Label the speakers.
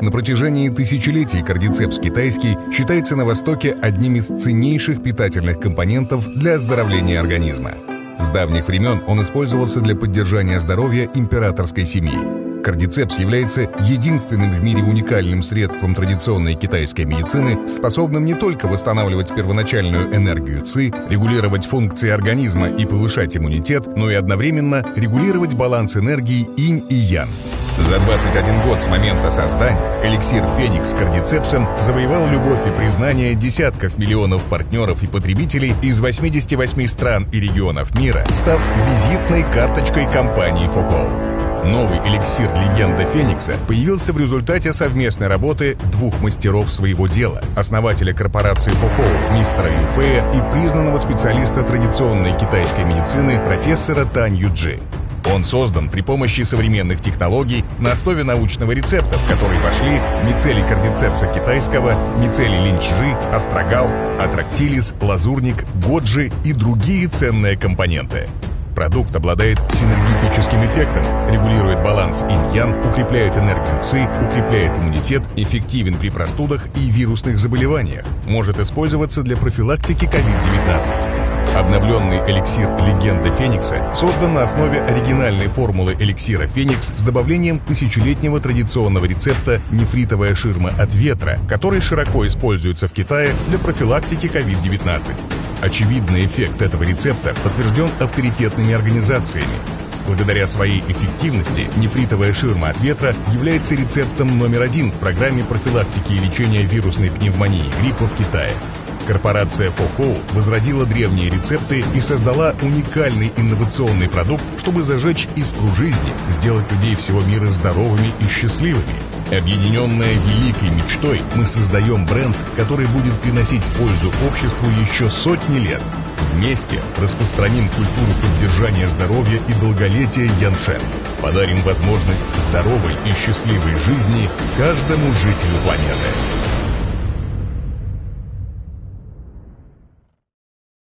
Speaker 1: На протяжении тысячелетий кардицепс китайский считается на Востоке одним из ценнейших питательных компонентов для оздоровления организма. С давних времен он использовался для поддержания здоровья императорской семьи. Кардицепс является единственным в мире уникальным средством традиционной китайской медицины, способным не только восстанавливать первоначальную энергию ЦИ, регулировать функции организма и повышать иммунитет, но и одновременно регулировать баланс энергии инь и ян. За 21 год с момента создания эликсир «Феникс» кардицепсом завоевал любовь и признание десятков миллионов партнеров и потребителей из 88 стран и регионов мира, став визитной карточкой компании «Фохол». Новый эликсир «Легенда Феникса» появился в результате совместной работы двух мастеров своего дела, основателя корпорации Фохоу, мистера Юфея и признанного специалиста традиционной китайской медицины профессора Тань Юджи. Он создан при помощи современных технологий на основе научного рецепта, в который вошли мицелий кардицепса китайского, мицелий линчжи, астрагал, атрактилис, лазурник, годжи и другие ценные компоненты. Продукт обладает синергетическим эффектом, регулирует баланс инь-ян, укрепляет энергию ЦИ, укрепляет иммунитет, эффективен при простудах и вирусных заболеваниях, может использоваться для профилактики COVID-19. Обновленный эликсир «Легенда Феникса» создан на основе оригинальной формулы эликсира «Феникс» с добавлением тысячелетнего традиционного рецепта «Нефритовая ширма от ветра», который широко используется в Китае для профилактики COVID-19. Очевидный эффект этого рецепта подтвержден авторитетными организациями. Благодаря своей эффективности нефритовая ширма от ветра является рецептом номер один в программе профилактики и лечения вирусной пневмонии гриппа в Китае. Корпорация Фохоу возродила древние рецепты и создала уникальный инновационный продукт, чтобы зажечь искру жизни, сделать людей всего мира здоровыми и счастливыми – Объединенная великой мечтой, мы создаем бренд, который будет приносить пользу обществу еще сотни лет. Вместе распространим культуру поддержания здоровья и долголетия Яншен. Подарим возможность здоровой и счастливой жизни каждому жителю планеты.